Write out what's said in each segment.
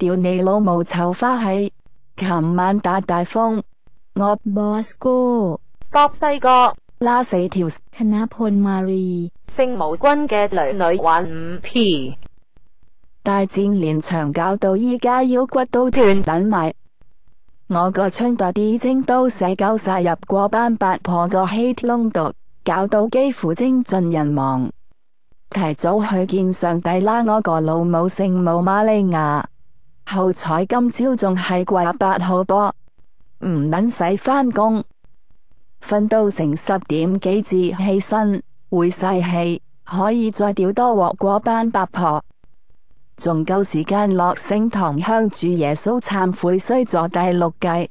屌你老母臭花气！琴晚打大风，我 บอสโก้ 博西哥，拉死条 ธนพลมารี 圣无军嘅女女玩五 P，大战连场搞到依家腰骨都断等埋。我个春代啲精都写鸠晒入过班八婆个 hate 窿度，搞到几乎精尽人亡。提早去见上帝啦！我个老母圣母玛利亚， 好彩今朝仲系过八号波，唔捻使翻工，瞓到成十点几至起身会晒气，可以再屌多镬过班八婆，仲够时间落圣堂向主耶稣忏悔，衰咗第六计。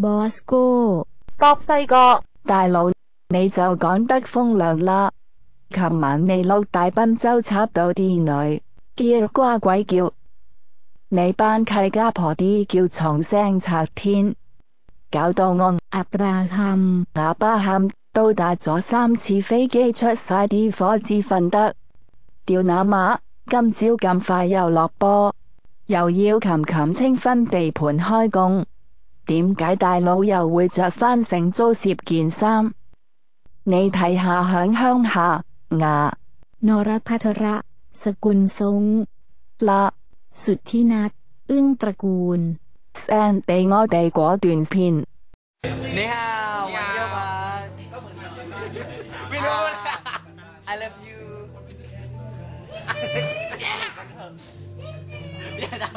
boss 哥，博西哥，大佬你就讲得风凉啦！琴晚你捞大奔州插到啲女，叫瓜鬼叫。你班契家婆啲叫重声拆天，搞到我 อับราฮัม 哑巴喊都打咗三次飞机出晒啲火至瞓得。掉那马，今朝咁快又落波，又要琴琴清分地盘开工，点解大佬又会着返成租摄件衫？你睇下响乡下牙 นรพัทระ สกุลทรง 啦 สุทธินัทอึ้งตระกูล send 俾我哋嗰段片。你好，我叫吧。ไม่รู้นะ I love you อย่าทำ